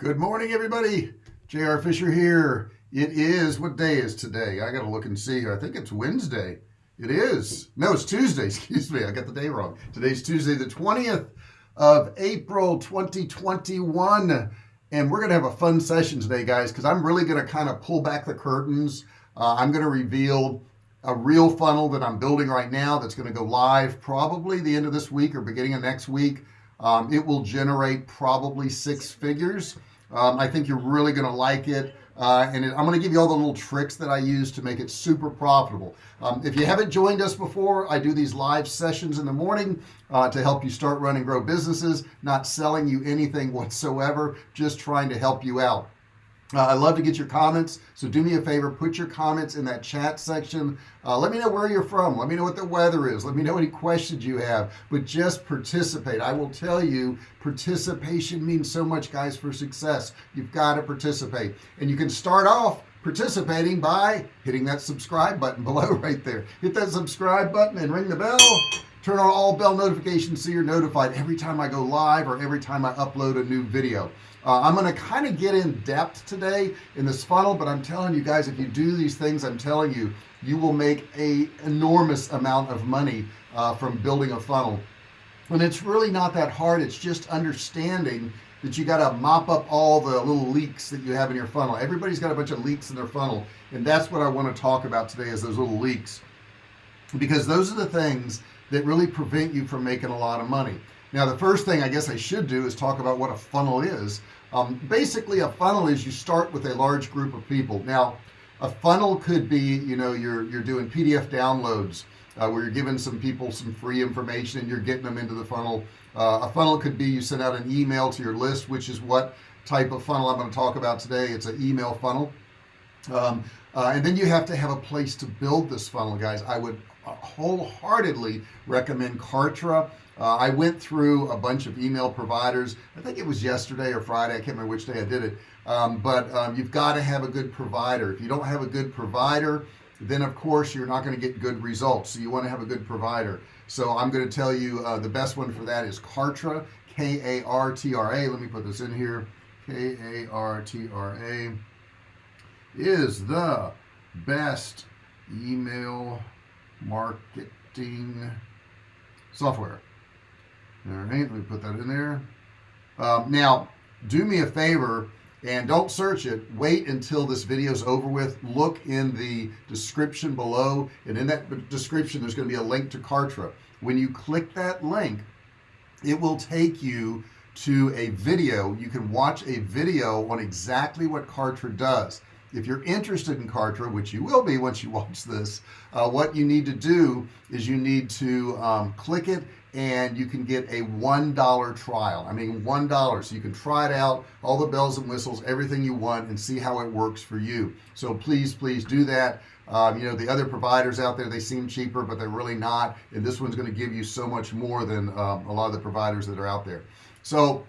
good morning everybody. JR Fisher here. It is what day is today? I gotta look and see. Here I think it's Wednesday. It is. No it's Tuesday excuse me. I got the day wrong. Today's Tuesday the 20th of April 2021 and we're gonna have a fun session today guys because I'm really gonna kind of pull back the curtains. Uh, I'm gonna reveal a real funnel that I'm building right now that's going to go live probably the end of this week or beginning of next week. Um, it will generate probably six figures um, I think you're really gonna like it uh, and it, I'm gonna give you all the little tricks that I use to make it super profitable. Um, if you haven't joined us before I do these live sessions in the morning uh, to help you start running grow businesses not selling you anything whatsoever just trying to help you out uh, I love to get your comments so do me a favor put your comments in that chat section. Uh, let me know where you're from. Let me know what the weather is. Let me know any questions you have. But just participate. I will tell you participation means so much guys for success. You've got to participate. And you can start off participating by hitting that subscribe button below right there. Hit that subscribe button and ring the bell. Turn on all bell notifications so you're notified every time I go live or every time I upload a new video uh, I'm going to kind of get in depth today in this funnel but I'm telling you guys if you do these things I'm telling you you will make a enormous amount of money uh, from building a funnel. And it's really not that hard it's just understanding that you got to mop up all the little leaks that you have in your funnel. Everybody's got a bunch of leaks in their funnel and that's what I want to talk about today is those little leaks. Because those are the things that really prevent you from making a lot of money now the first thing I guess I should do is talk about what a funnel is. Um, basically a funnel is you start with a large group of people. Now a funnel could be you know you're you're doing PDF downloads uh, where you're giving some people some free information and you're getting them into the funnel. Uh, a funnel could be you send out an email to your list which is what type of funnel I'm going to talk about today. It's an email funnel. Um, uh, and then you have to have a place to build this funnel guys. I would wholeheartedly recommend Kartra. Uh, I went through a bunch of email providers. I think it was yesterday or Friday. I can't remember which day I did it. Um, but um, you've got to have a good provider. If you don't have a good provider then of course you're not going to get good results. So you want to have a good provider. So I'm going to tell you uh, the best one for that is Kartra K-A-R-T-R-A let me put this in here. K-A-R-T-R-A is the best email marketing software. All right let me put that in there. Um, now do me a favor and don't search it. Wait until this video is over with. Look in the description below and in that description there's going to be a link to Kartra. When you click that link it will take you to a video. You can watch a video on exactly what Kartra does if you're interested in Kartra which you will be once you watch this uh, what you need to do is you need to um, click it and you can get a one dollar trial. I mean one dollar. So you can try it out all the bells and whistles everything you want and see how it works for you. So please please do that. Um, you know the other providers out there they seem cheaper but they're really not. And this one's going to give you so much more than um, a lot of the providers that are out there. So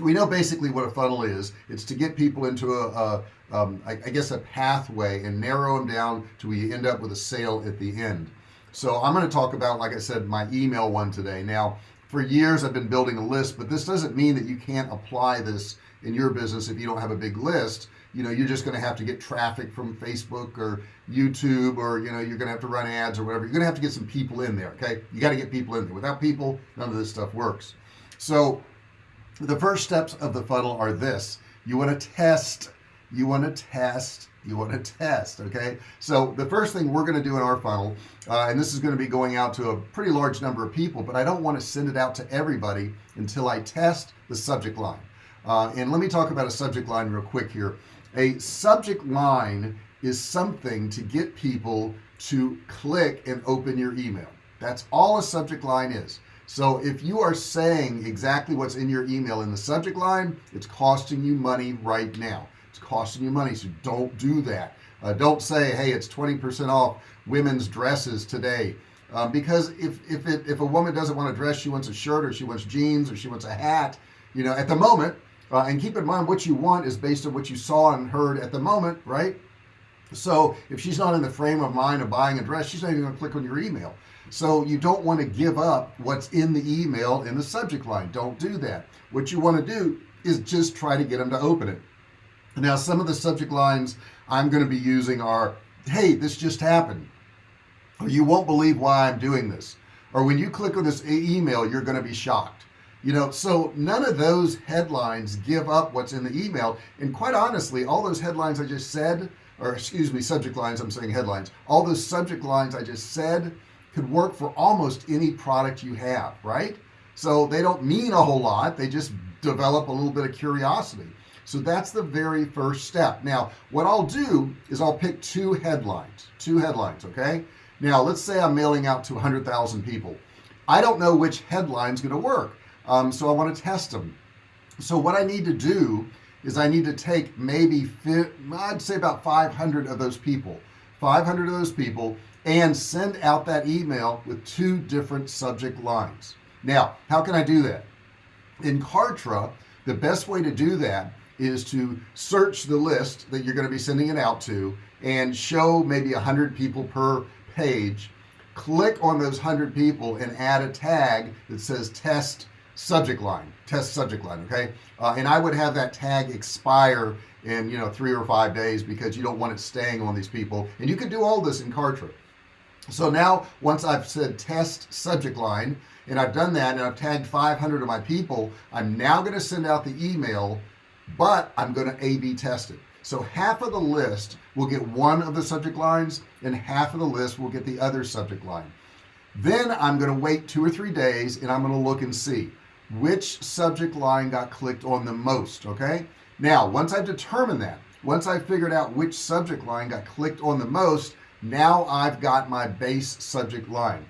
we know basically what a funnel is. It's to get people into a, a um, I, I guess a pathway and narrow them down to where you end up with a sale at the end. So I'm going to talk about like I said my email one today. Now for years I've been building a list but this doesn't mean that you can't apply this in your business if you don't have a big list. You know you're just going to have to get traffic from Facebook or YouTube or you know you're gonna have to run ads or whatever. You're gonna have to get some people in there okay? You got to get people in there. Without people none of this stuff works. So the first steps of the funnel are this. You want to test you want to test you want to test okay? So the first thing we're going to do in our funnel uh, and this is going to be going out to a pretty large number of people but I don't want to send it out to everybody until I test the subject line. Uh, and let me talk about a subject line real quick here. A subject line is something to get people to click and open your email. That's all a subject line is. So if you are saying exactly what's in your email in the subject line it's costing you money right now it's costing you money so don't do that. Uh, don't say hey it's 20% off women's dresses today. Um, because if if it if a woman doesn't want a dress she wants a shirt or she wants jeans or she wants a hat you know at the moment uh, and keep in mind what you want is based on what you saw and heard at the moment right? So if she's not in the frame of mind of buying a dress she's not even gonna click on your email. So you don't want to give up what's in the email in the subject line. Don't do that. What you want to do is just try to get them to open it now some of the subject lines I'm going to be using are hey this just happened. Or you won't believe why I'm doing this. Or when you click on this email you're going to be shocked. You know so none of those headlines give up what's in the email. And quite honestly all those headlines I just said or excuse me subject lines I'm saying headlines. All those subject lines I just said could work for almost any product you have right? So they don't mean a whole lot. They just develop a little bit of curiosity so that's the very first step. Now what I'll do is I'll pick two headlines two headlines okay? Now let's say I'm mailing out to 100,000 people. I don't know which headline's going to work um, so I want to test them so what I need to do is I need to take maybe I'd say about 500 of those people 500 of those people and send out that email with two different subject lines. Now how can I do that? In Kartra the best way to do that is to search the list that you're going to be sending it out to and show maybe a hundred people per page. Click on those hundred people and add a tag that says test subject line test subject line okay? Uh, and I would have that tag expire in you know three or five days because you don't want it staying on these people. And you can do all this in Kartra. So now once I've said test subject line and I've done that and I've tagged 500 of my people I'm now going to send out the email but I'm going to a-b test it. So half of the list will get one of the subject lines and half of the list will get the other subject line. Then I'm going to wait two or three days and I'm going to look and see which subject line got clicked on the most okay? Now once I've determined that once I figured out which subject line got clicked on the most now I've got my base subject line.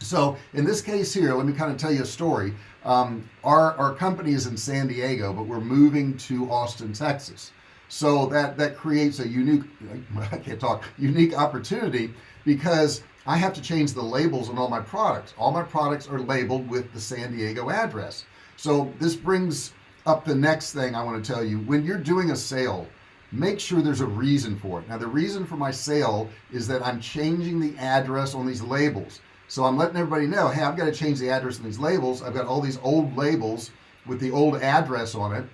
So in this case here let me kind of tell you a story um, our our company is in San Diego but we're moving to Austin Texas. So that that creates a unique I can't talk unique opportunity because I have to change the labels on all my products. All my products are labeled with the San Diego address. So this brings up the next thing I want to tell you. When you're doing a sale make sure there's a reason for it. Now the reason for my sale is that I'm changing the address on these labels so I'm letting everybody know hey I've got to change the address on these labels. I've got all these old labels with the old address on it.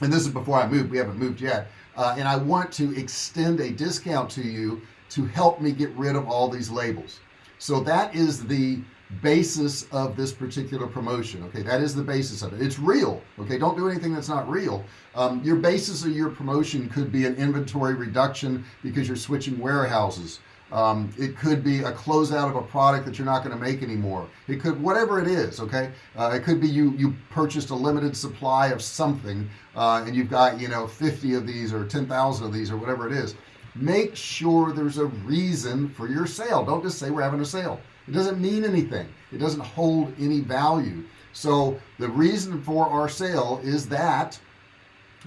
And this is before I moved. We haven't moved yet. Uh, and I want to extend a discount to you to help me get rid of all these labels. So that is the basis of this particular promotion okay? That is the basis of it. It's real okay? Don't do anything that's not real. Um, your basis of your promotion could be an inventory reduction because you're switching warehouses um, it could be a closeout of a product that you're not going to make anymore. It could whatever it is okay? Uh, it could be you you purchased a limited supply of something uh, and you've got you know 50 of these or 10,000 of these or whatever it is. Make sure there's a reason for your sale. Don't just say we're having a sale. It doesn't mean anything. It doesn't hold any value. So the reason for our sale is that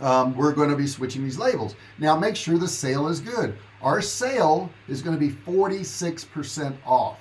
um, we're going to be switching these labels. Now make sure the sale is good our sale is going to be 46% off.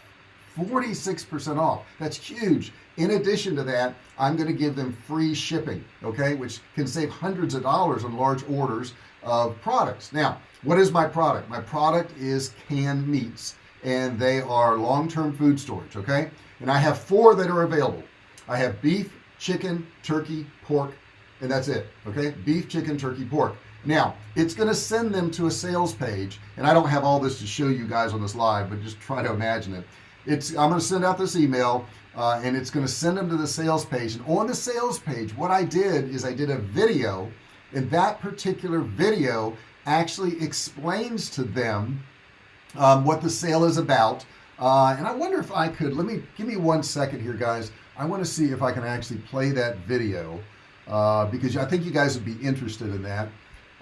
46% off. That's huge. In addition to that I'm going to give them free shipping okay? Which can save hundreds of dollars on large orders of products. Now what is my product? My product is canned meats and they are long-term food storage okay? And I have four that are available. I have beef chicken turkey pork and that's it okay? Beef chicken turkey pork now it's going to send them to a sales page and I don't have all this to show you guys on this live but just try to imagine it. It's I'm going to send out this email uh, and it's going to send them to the sales page. And on the sales page what I did is I did a video and that particular video actually explains to them um, what the sale is about. Uh, and I wonder if I could let me give me one second here guys. I want to see if I can actually play that video uh, because I think you guys would be interested in that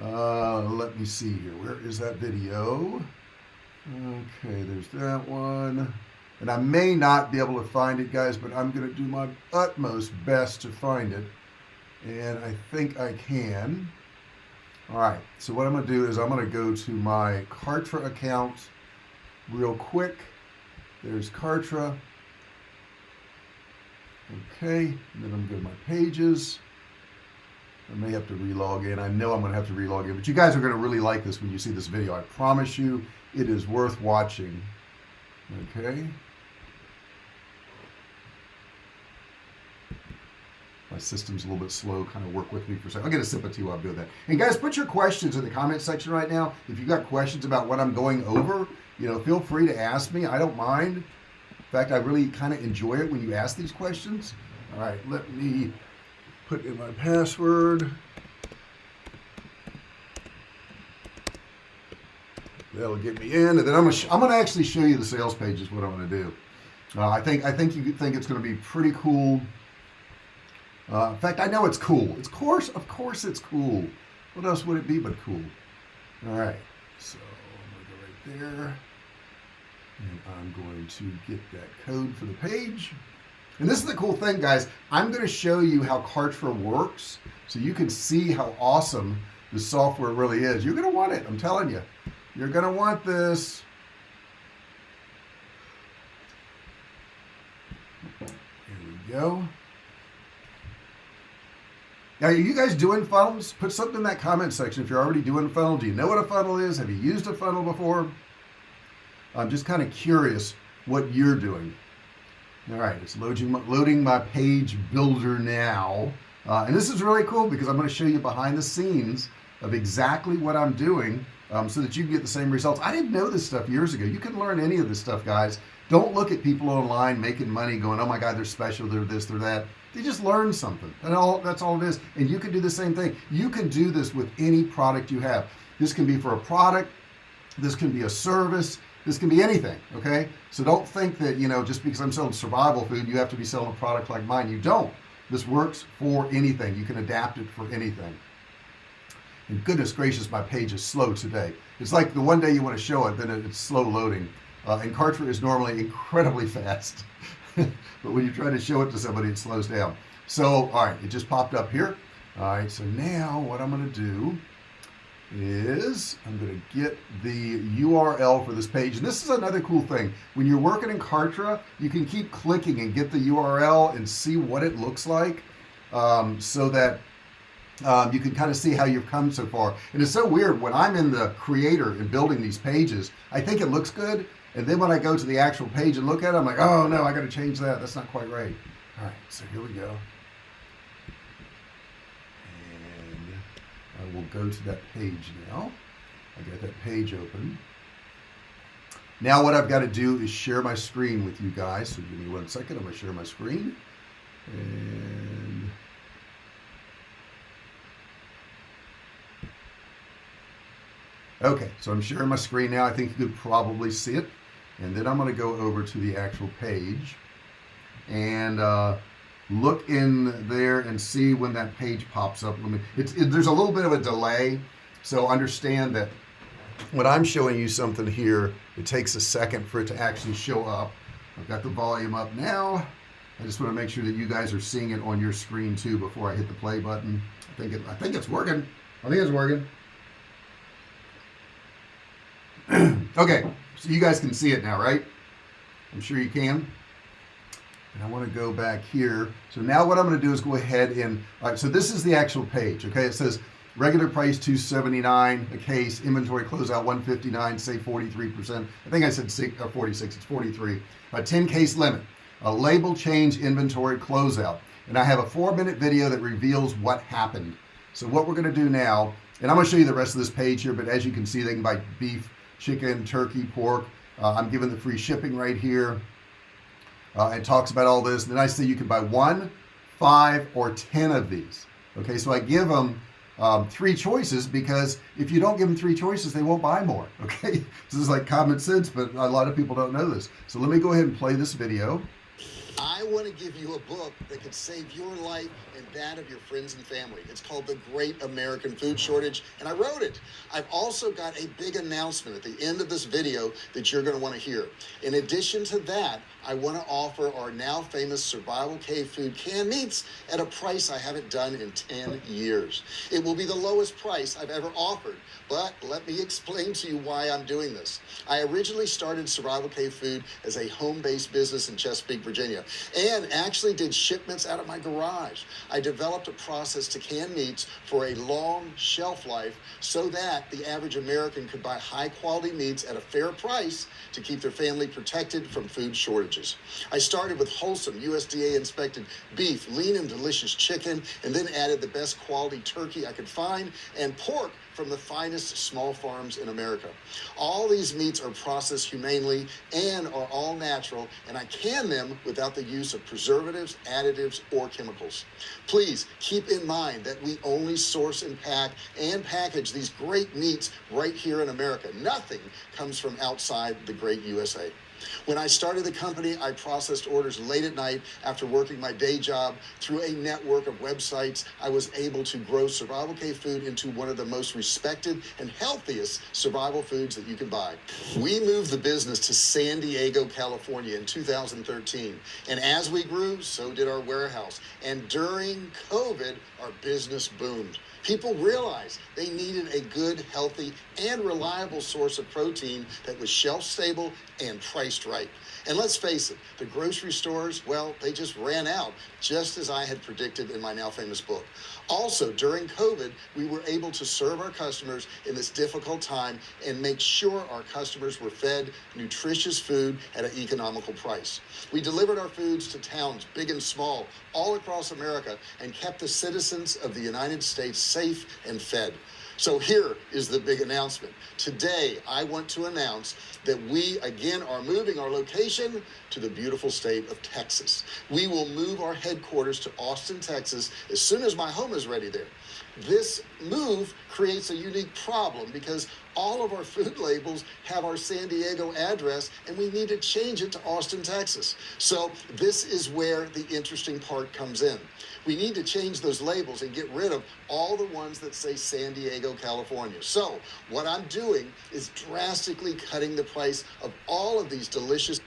uh, let me see here. Where is that video? Okay there's that one. And I may not be able to find it guys but I'm gonna do my utmost best to find it. And I think I can. All right so what I'm gonna do is I'm gonna go to my Kartra account real quick. There's Kartra. Okay and then I'm to go to my pages I may have to relog in. I know I'm gonna have to relog in but you guys are gonna really like this when you see this video. I promise you it is worth watching. Okay. My system's a little bit slow kind of work with me for a second I'll get a sip of tea while doing that. And guys put your questions in the comment section right now. If you got questions about what I'm going over you know feel free to ask me. I don't mind. In fact I really kind of enjoy it when you ask these questions. All right let me put in my password. That'll get me in and then I'm gonna I'm gonna actually show you the sales page is what I'm gonna do. Uh, I think I think you think it's gonna be pretty cool. Uh, in fact I know it's cool. It's course of course it's cool. What else would it be but cool? All right so I'm gonna go right there and I'm going to get that code for the page and this is the cool thing guys. I'm going to show you how Kartra works so you can see how awesome the software really is. You're gonna want it I'm telling you. You're gonna want this. Here we go. Now are you guys doing funnels? Put something in that comment section if you're already doing a funnel. Do you know what a funnel is? Have you used a funnel before? I'm just kind of curious what you're doing all right it's loading loading my page builder now. Uh, and this is really cool because I'm going to show you behind the scenes of exactly what I'm doing um, so that you can get the same results. I didn't know this stuff years ago. You can learn any of this stuff guys. Don't look at people online making money going oh my god they're special they're this they're that. They just learn something. And all that's all it is. And you can do the same thing. You can do this with any product you have. This can be for a product. This can be a service this can be anything okay? So don't think that you know just because I'm selling survival food you have to be selling a product like mine. You don't. This works for anything. You can adapt it for anything. And goodness gracious my page is slow today. It's like the one day you want to show it then it's slow loading. Uh, and Kartra is normally incredibly fast. But when you try to show it to somebody it slows down. So all right it just popped up here. All right so now what I'm going to do is I'm going to get the URL for this page. And this is another cool thing. When you're working in Kartra you can keep clicking and get the URL and see what it looks like um, so that um, you can kind of see how you've come so far. And it's so weird when I'm in the creator and building these pages I think it looks good and then when I go to the actual page and look at it I'm like oh no I got to change that. That's not quite right. All right so here we go and I will go to that page now. I got that page open. Now what I've got to do is share my screen with you guys so give me one second I'm gonna share my screen. And okay so I'm sharing my screen now I think you could probably see it. And then I'm going to go over to the actual page. And uh, look in there and see when that page pops up. Let me, it's, it, there's a little bit of a delay so understand that when I'm showing you something here it takes a second for it to actually show up. I've got the volume up now. I just want to make sure that you guys are seeing it on your screen too before I hit the play button. I think it, I think it's working. I think it's working. Okay so you guys can see it now right? I'm sure you can and I want to go back here. So now what I'm going to do is go ahead and all right so this is the actual page okay? It says regular price 279 a case inventory closeout 159 say 43 percent. I think I said uh, 46 it's 43 a 10 case limit a label change inventory closeout. And I have a four minute video that reveals what happened. So what we're going to do now and I'm going to show you the rest of this page here but as you can see they can buy beef chicken turkey pork. Uh, I'm giving the free shipping right here uh, it talks about all this and then I say you can buy one five or ten of these okay so I give them um, three choices because if you don't give them three choices they won't buy more okay this is like common sense but a lot of people don't know this so let me go ahead and play this video I want to give you a book that could save your life and that of your friends and family. It's called The Great American Food Shortage, and I wrote it. I've also got a big announcement at the end of this video that you're going to want to hear. In addition to that, I want to offer our now famous Survival Cave Food canned meats at a price I haven't done in 10 years. It will be the lowest price I've ever offered, but let me explain to you why I'm doing this. I originally started Survival Cave Food as a home-based business in Chesapeake, Virginia. and actually did shipments out of my garage. I developed a process to can meats for a long shelf life so that the average American could buy high quality meats at a fair price to keep their family protected from food shortages. I started with wholesome USDA inspected beef, lean and delicious chicken, and then added the best quality turkey I could find and pork from the finest small farms in America. All these meats are processed humanely and are all natural, and I can them without the use of preservatives, additives, or chemicals. Please keep in mind that we only source and pack and package these great meats right here in America. Nothing comes from outside the great USA. When I started the company, I processed orders late at night after working my day job. Through a network of websites, I was able to grow Survival Cave food into one of the most respected and healthiest survival foods that you can buy. We moved the business to San Diego, California in 2013. And as we grew, so did our warehouse. And during COVID, our business boomed. People realized they needed a good, healthy, and reliable source of protein that was shelf stable and priced right. And let's face it, the grocery stores, well, they just ran out, just as I had predicted in my now famous book. Also, during COVID, we were able to serve our customers in this difficult time and make sure our customers were fed nutritious food at an economical price. We delivered our foods to towns, big and small, all across America, and kept the citizens of the United States safe and fed. So here is the big announcement. Today, I want to announce that we again are moving our location to the beautiful state of Texas. We will move our headquarters to Austin, Texas as soon as my home is ready there. This move creates a unique problem because all of our food labels have our San Diego address and we need to change it to Austin, Texas. So this is where the interesting part comes in. We need to change those labels and get rid of all the ones that say San Diego, California. So what I'm doing is drastically cutting the price of all of these delicious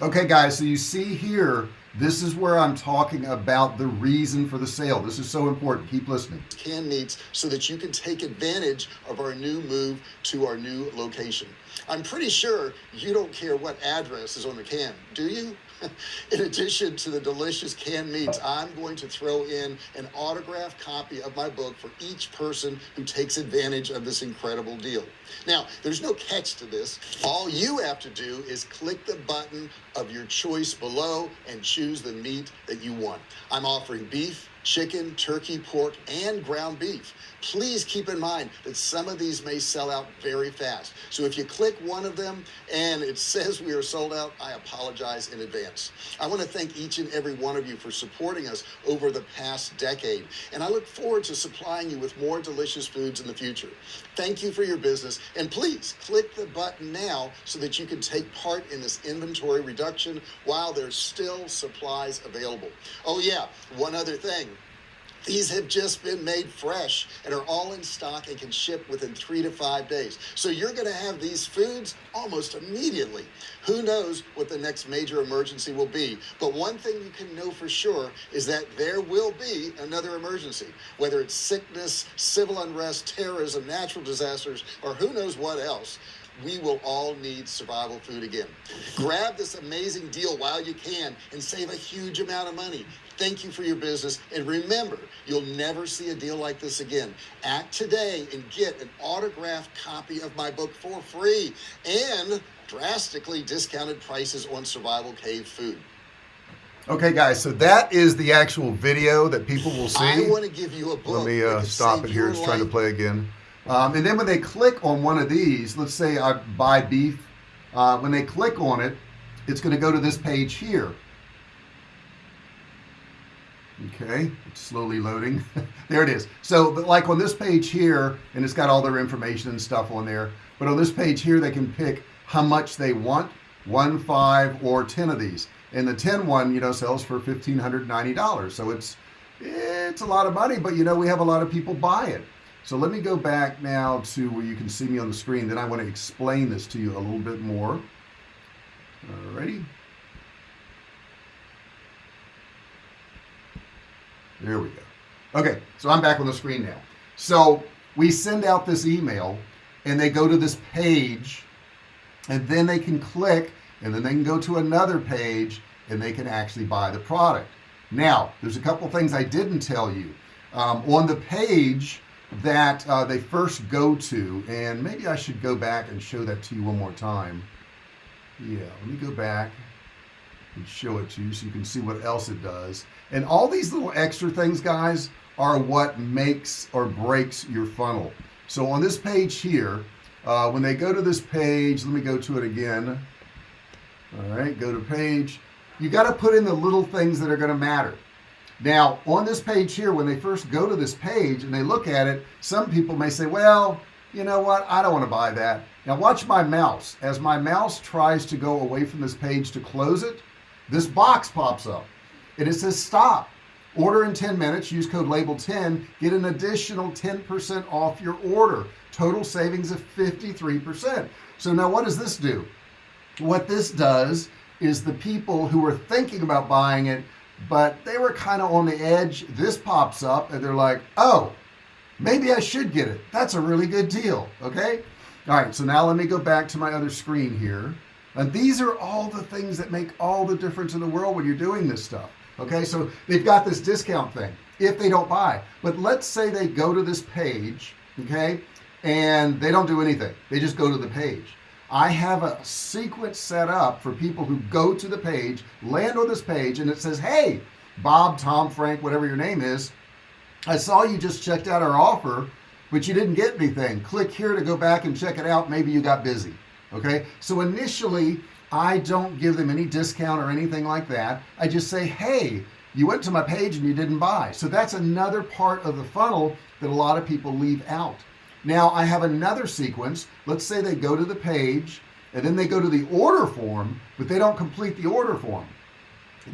Okay guys, so you see here, this is where I'm talking about the reason for the sale. This is so important. Keep listening. Can needs so that you can take advantage of our new move to our new location. I'm pretty sure you don't care what address is on the can, do you? in addition to the delicious canned meats, I'm going to throw in an autographed copy of my book for each person who takes advantage of this incredible deal. Now, there's no catch to this. All you have to do is click the button of your choice below and choose the meat that you want. I'm offering beef, chicken, turkey, pork, and ground beef. Please keep in mind that some of these may sell out very fast. So if you click one of them and it says we are sold out, I apologize in advance. I want to thank each and every one of you for supporting us over the past decade. And I look forward to supplying you with more delicious foods in the future. Thank you for your business. And please click the button now so that you can take part in this inventory reduction while there's still supplies available. Oh yeah, one other thing. These have just been made fresh and are all in stock and can ship within three to five days. So you're going to have these foods almost immediately. Who knows what the next major emergency will be? But one thing you can know for sure is that there will be another emergency, whether it's sickness, civil unrest, terrorism, natural disasters, or who knows what else we will all need survival food again. Grab this amazing deal while you can and save a huge amount of money. Thank you for your business. And remember, you'll never see a deal like this again. Act today and get an autographed copy of my book for free and drastically discounted prices on survival cave food. Okay, guys, so that is the actual video that people will see. I want to give you a book. Let me uh, stop it here. It's trying to play again. Um, and then when they click on one of these, let's say I buy beef, uh, when they click on it, it's going to go to this page here. Okay, it's slowly loading. there it is. So like on this page here, and it's got all their information and stuff on there, but on this page here, they can pick how much they want, one, five, or 10 of these. And the 10 one, you know, sells for $1,590. So it's, it's a lot of money, but you know, we have a lot of people buy it. So let me go back now to where you can see me on the screen. Then I want to explain this to you a little bit more. Alrighty. There we go. Okay, so I'm back on the screen now. So we send out this email and they go to this page and then they can click and then they can go to another page and they can actually buy the product now there's a couple things I didn't tell you um, on the page that uh, they first go to and maybe I should go back and show that to you one more time yeah let me go back and show it to you so you can see what else it does and all these little extra things guys are what makes or breaks your funnel. So on this page here uh, when they go to this page let me go to it again. All right go to page. You got to put in the little things that are going to matter. Now on this page here when they first go to this page and they look at it some people may say well you know what? I don't want to buy that. Now watch my mouse. As my mouse tries to go away from this page to close it this box pops up it says stop. Order in 10 minutes. Use code label 10 get an additional 10% off your order. Total savings of 53% so now what does this do? What this does is the people who are thinking about buying it but they were kind of on the edge. This pops up and they're like oh maybe I should get it. That's a really good deal. Okay? All right so now let me go back to my other screen here. And these are all the things that make all the difference in the world when you're doing this stuff okay so they've got this discount thing if they don't buy. But let's say they go to this page okay and they don't do anything. They just go to the page. I have a sequence set up for people who go to the page land on this page and it says hey Bob Tom Frank whatever your name is I saw you just checked out our offer but you didn't get anything. Click here to go back and check it out. Maybe you got busy. Okay? So initially I don't give them any discount or anything like that. I just say hey you went to my page and you didn't buy. So that's another part of the funnel that a lot of people leave out. Now I have another sequence. Let's say they go to the page and then they go to the order form but they don't complete the order form.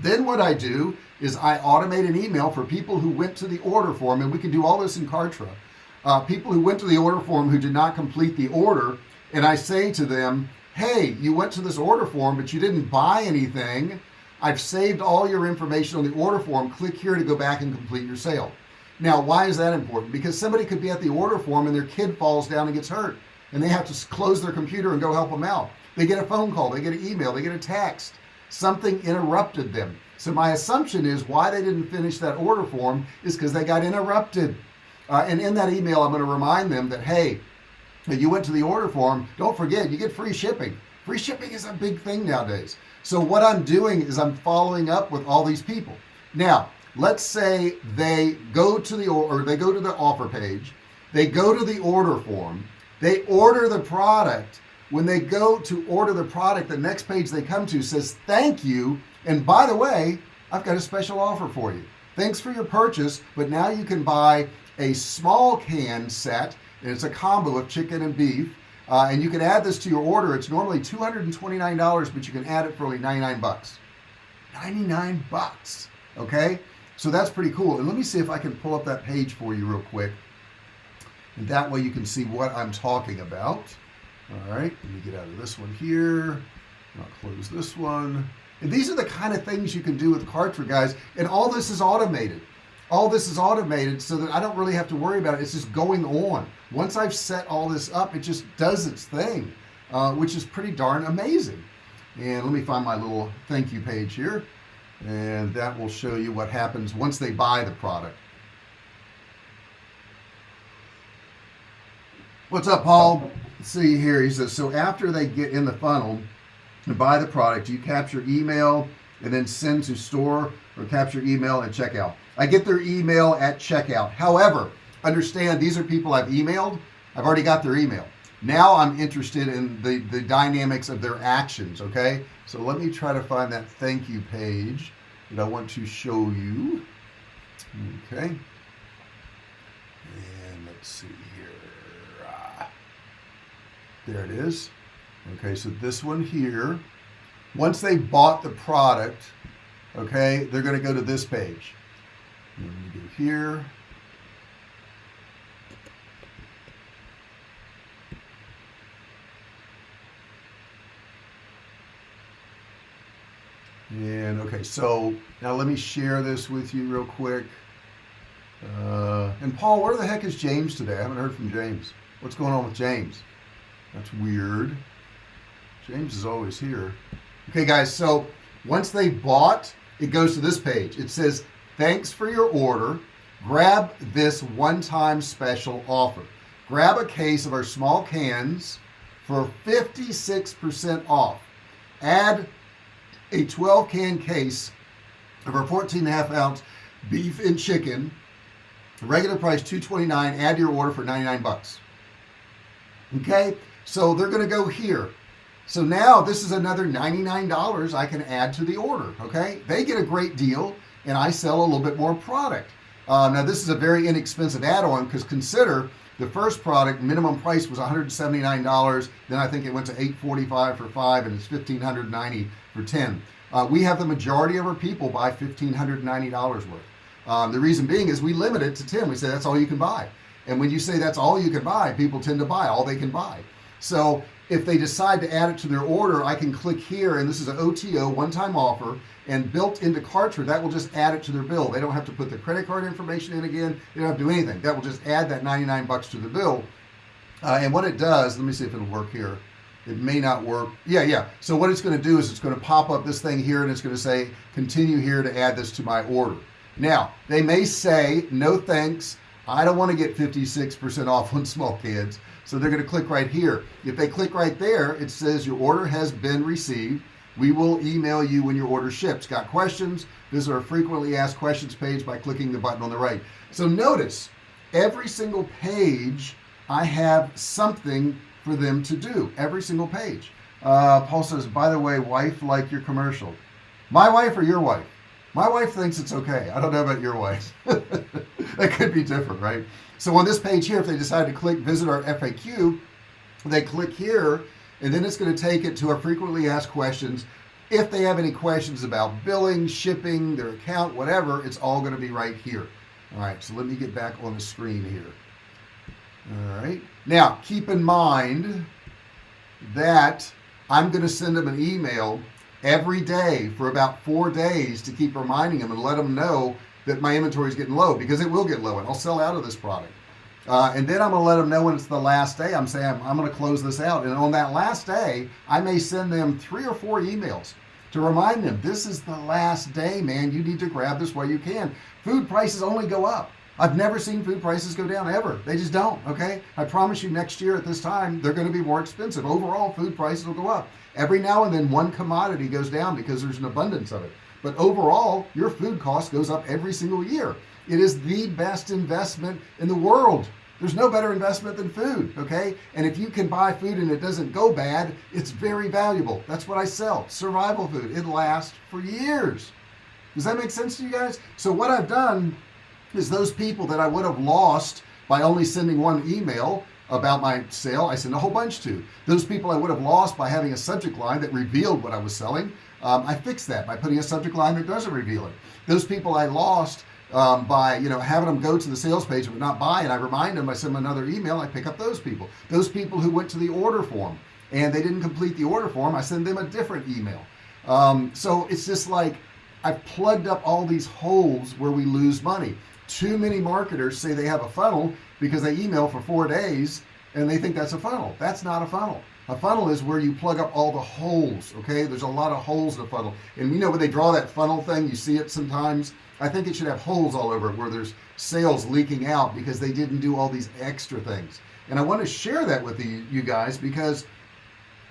Then what I do is I automate an email for people who went to the order form and we can do all this in Kartra. Uh, people who went to the order form who did not complete the order and I say to them hey you went to this order form but you didn't buy anything. I've saved all your information on the order form. Click here to go back and complete your sale. Now why is that important? Because somebody could be at the order form and their kid falls down and gets hurt and they have to close their computer and go help them out. They get a phone call they get an email they get a text. Something interrupted them. So my assumption is why they didn't finish that order form is because they got interrupted. Uh, and in that email I'm going to remind them that hey you went to the order form don't forget you get free shipping. Free shipping is a big thing nowadays. So what I'm doing is I'm following up with all these people. Now let's say they go to the or they go to the offer page they go to the order form they order the product. When they go to order the product the next page they come to says thank you and by the way I've got a special offer for you. Thanks for your purchase but now you can buy a small can set it's a combo of chicken and beef uh, and you can add this to your order. It's normally $229 but you can add it for only 99 bucks. 99 bucks okay? So that's pretty cool. And let me see if I can pull up that page for you real quick. And that way you can see what I'm talking about. All right let me get out of this one here. I'll close this one. And these are the kind of things you can do with Kartra guys. And all this is automated all this is automated so that I don't really have to worry about it. It's just going on. Once I've set all this up it just does its thing uh, which is pretty darn amazing. And let me find my little thank you page here and that will show you what happens once they buy the product. What's up Paul? Let's see here. He says so after they get in the funnel and buy the product you capture email and then send to store or capture email and checkout. I get their email at checkout. However understand these are people I've emailed. I've already got their email. Now I'm interested in the the dynamics of their actions okay? So let me try to find that thank you page that I want to show you. Okay. And let's see here. Ah, there it is. Okay so this one here once they bought the product okay they're going to go to this page. Let me go here. And okay so now let me share this with you real quick. Uh, and Paul where the heck is James today? I haven't heard from James. What's going on with James? That's weird. James is always here okay guys so once they bought it goes to this page. It says thanks for your order. Grab this one-time special offer. Grab a case of our small cans for 56% off. Add a 12 can case of our 14 and a half ounce beef and chicken regular price 229 add your order for 99 bucks. Okay so they're gonna go here so now this is another $99 I can add to the order okay? They get a great deal and I sell a little bit more product. Uh, now this is a very inexpensive add-on because consider the first product minimum price was $179 then I think it went to 845 for five and it's 1590 for 10 uh, we have the majority of our people buy $1,590 worth. Um, the reason being is we limit it to 10 we say that's all you can buy. And when you say that's all you can buy people tend to buy all they can buy. So if they decide to add it to their order I can click here and this is an OTO one-time offer and built into Kartra that will just add it to their bill. They don't have to put the credit card information in again. They don't have to do anything. That will just add that 99 bucks to the bill. Uh, and what it does let me see if it'll work here. It may not work. Yeah yeah. So what it's going to do is it's going to pop up this thing here and it's going to say continue here to add this to my order. Now they may say no thanks I don't want to get 56% off on small kids so they're going to click right here. If they click right there it says your order has been received. We will email you when your order ships. Got questions? Visit our frequently asked questions page by clicking the button on the right. So notice every single page I have something for them to do every single page. Uh, Paul says by the way wife like your commercial. My wife or your wife my wife thinks it's okay. I don't know about your wife. That could be different right? So on this page here if they decide to click visit our FAQ they click here and then it's going to take it to our frequently asked questions. If they have any questions about billing shipping their account whatever it's all going to be right here. All right so let me get back on the screen here. All right. Now keep in mind that I'm going to send them an email every day for about four days to keep reminding them and let them know that my inventory is getting low because it will get low and I'll sell out of this product. Uh, and then I'm gonna let them know when it's the last day. I'm saying I'm, I'm gonna close this out. And on that last day I may send them three or four emails to remind them this is the last day man. You need to grab this while you can. Food prices only go up. I've never seen food prices go down ever. They just don't okay? I promise you next year at this time they're going to be more expensive. Overall food prices will go up every now and then one commodity goes down because there's an abundance of it. But overall your food cost goes up every single year. It is the best investment in the world. There's no better investment than food okay? And if you can buy food and it doesn't go bad it's very valuable. That's what I sell survival food. It lasts for years. Does that make sense to you guys? So what I've done is those people that I would have lost by only sending one email about my sale I send a whole bunch to. Those people I would have lost by having a subject line that revealed what I was selling um, I fixed that by putting a subject line that doesn't reveal it. Those people I lost um, by you know having them go to the sales page but not buy and I remind them I send them another email I pick up those people. Those people who went to the order form and they didn't complete the order form I send them a different email. Um, so it's just like I've plugged up all these holes where we lose money too many marketers say they have a funnel because they email for four days and they think that's a funnel. That's not a funnel. A funnel is where you plug up all the holes okay? There's a lot of holes in a funnel. And you know when they draw that funnel thing you see it sometimes? I think it should have holes all over it where there's sales leaking out because they didn't do all these extra things. And I want to share that with you, you guys because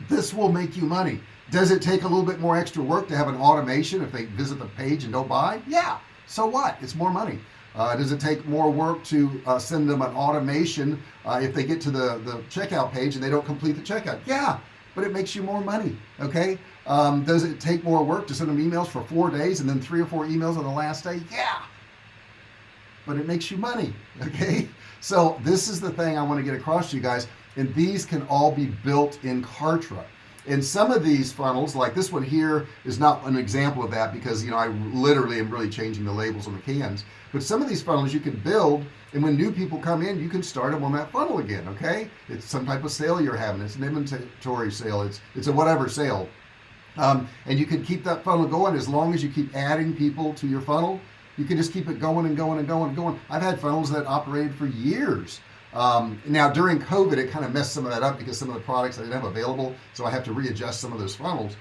this will make you money. Does it take a little bit more extra work to have an automation if they visit the page and don't buy? Yeah. So what? It's more money uh, does it take more work to uh, send them an automation uh, if they get to the the checkout page and they don't complete the checkout? Yeah but it makes you more money okay? Um, does it take more work to send them emails for four days and then three or four emails on the last day? Yeah but it makes you money okay? So this is the thing I want to get across to you guys and these can all be built in Kartra and some of these funnels like this one here is not an example of that because you know I literally am really changing the labels on the cans. But some of these funnels you can build and when new people come in you can start them on that funnel again okay? It's some type of sale you're having. It's an inventory sale. It's it's a whatever sale. Um, and you can keep that funnel going as long as you keep adding people to your funnel. You can just keep it going and going and going and going. I've had funnels that operated for years um, now during COVID it kind of messed some of that up because some of the products I didn't have available so I have to readjust some of those funnels.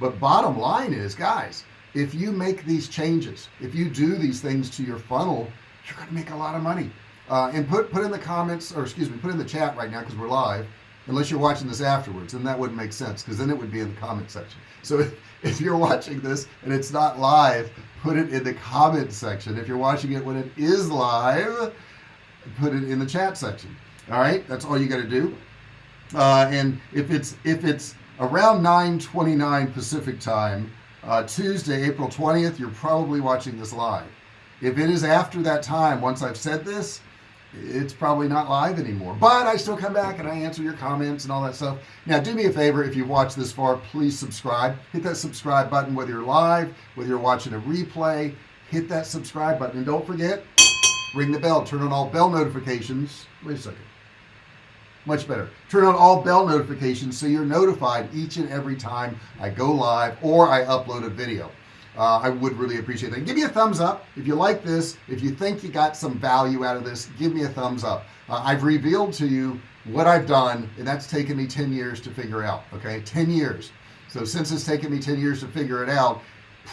But bottom line is guys if you make these changes if you do these things to your funnel you're gonna make a lot of money. Uh, and put put in the comments or excuse me put in the chat right now because we're live unless you're watching this afterwards and that wouldn't make sense because then it would be in the comment section. So if, if you're watching this and it's not live put it in the comment section. If you're watching it when it is live put it in the chat section. All right? That's all you got to do. Uh, and if it's if it's around 9:29 Pacific time uh, Tuesday April 20th you're probably watching this live. If it is after that time once I've said this it's probably not live anymore. But I still come back and I answer your comments and all that stuff. Now do me a favor if you've watched this far please subscribe. Hit that subscribe button whether you're live whether you're watching a replay hit that subscribe button. And don't forget ring the bell. Turn on all bell notifications. Wait a second. Much better. Turn on all bell notifications so you're notified each and every time I go live or I upload a video. Uh, I would really appreciate that. Give me a thumbs up. If you like this if you think you got some value out of this give me a thumbs up. Uh, I've revealed to you what I've done and that's taken me 10 years to figure out okay? 10 years. So since it's taken me 10 years to figure it out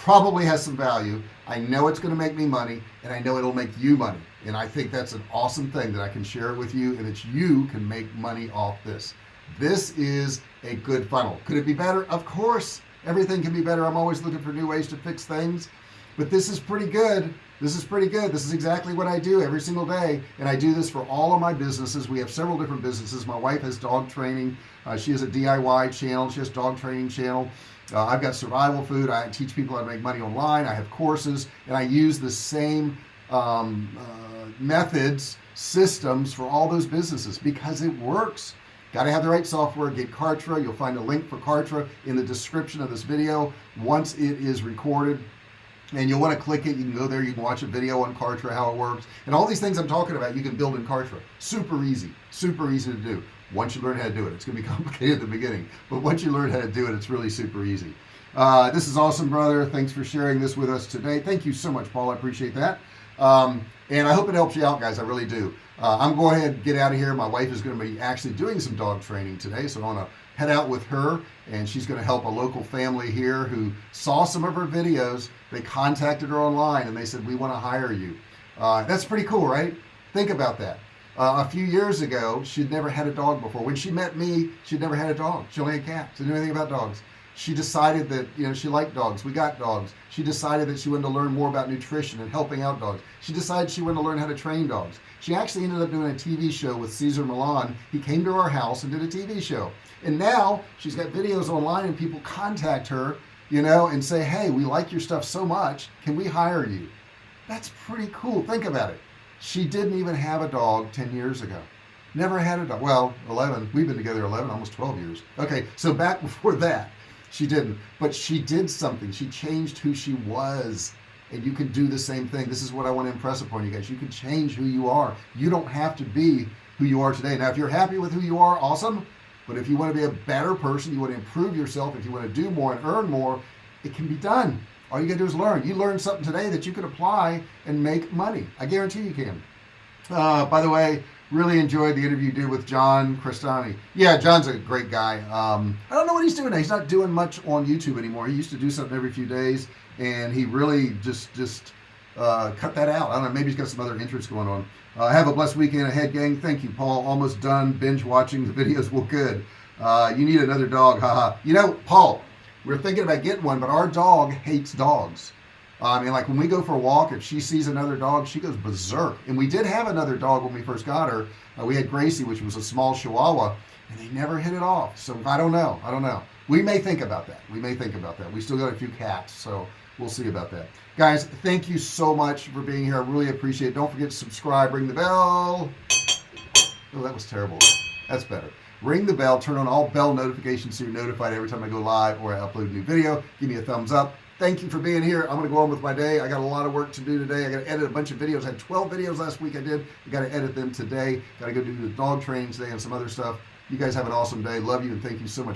probably has some value. I know it's going to make me money and I know it'll make you money. And I think that's an awesome thing that I can share it with you and that you can make money off this. This is a good funnel. Could it be better? Of course. Everything can be better. I'm always looking for new ways to fix things. But this is pretty good. This is pretty good. This is exactly what I do every single day and I do this for all of my businesses. We have several different businesses. My wife has dog training. Uh, she has a DIY channel. She has dog training channel uh, I've got survival food. I teach people how to make money online. I have courses and I use the same um, uh, methods systems for all those businesses because it works. Got to have the right software. Get Kartra. You'll find a link for Kartra in the description of this video once it is recorded. And you'll want to click it. You can go there. You can watch a video on Kartra how it works. And all these things I'm talking about you can build in Kartra. Super easy. Super easy to do once you learn how to do it it's gonna be complicated at the beginning but once you learn how to do it it's really super easy. Uh, this is awesome brother. Thanks for sharing this with us today. Thank you so much Paul. I appreciate that. Um, and I hope it helps you out guys. I really do. Uh, I'm going ahead and get out of here. My wife is going to be actually doing some dog training today so I want to head out with her and she's going to help a local family here who saw some of her videos. They contacted her online and they said we want to hire you. Uh, that's pretty cool right? Think about that uh, a few years ago she'd never had a dog before. When she met me she'd never had a dog. She only had cats. Didn't know anything about dogs. She decided that you know she liked dogs. We got dogs. She decided that she wanted to learn more about nutrition and helping out dogs. She decided she wanted to learn how to train dogs. She actually ended up doing a TV show with Cesar Millan. He came to our house and did a TV show. And now she's got videos online and people contact her you know and say hey we like your stuff so much. Can we hire you? That's pretty cool. Think about it she didn't even have a dog 10 years ago. Never had a dog. Well 11 we've been together 11 almost 12 years. Okay so back before that she didn't. But she did something. She changed who she was. And you can do the same thing. This is what I want to impress upon you guys. You can change who you are. You don't have to be who you are today. Now if you're happy with who you are awesome. But if you want to be a better person you want to improve yourself if you want to do more and earn more it can be done all you gotta do is learn. You learn something today that you can apply and make money. I guarantee you can. Uh, by the way really enjoyed the interview you did with John Crestani yeah John's a great guy. Um, I don't know what he's doing now. He's not doing much on YouTube anymore. He used to do something every few days and he really just just uh, cut that out. I don't know. Maybe he's got some other interests going on. Uh, have a blessed weekend ahead gang. Thank you Paul. Almost done binge watching. The videos well good. Uh, you need another dog. Haha you know Paul we're thinking about getting one but our dog hates dogs. I mean like when we go for a walk if she sees another dog she goes berserk. And we did have another dog when we first got her. Uh, we had Gracie which was a small Chihuahua and they never hit it off. So I don't know. I don't know. We may think about that. We may think about that. We still got a few cats so we'll see about that. Guys thank you so much for being here. I really appreciate it. Don't forget to subscribe. Ring the bell. Oh that was terrible. That's better ring the bell turn on all bell notifications so you're notified every time I go live or I upload a new video. Give me a thumbs up. Thank you for being here. I'm gonna go on with my day. I got a lot of work to do today. I got to edit a bunch of videos. I had 12 videos last week I did. I got to edit them today. Got to go do the dog training today and some other stuff. You guys have an awesome day. Love you and thank you so much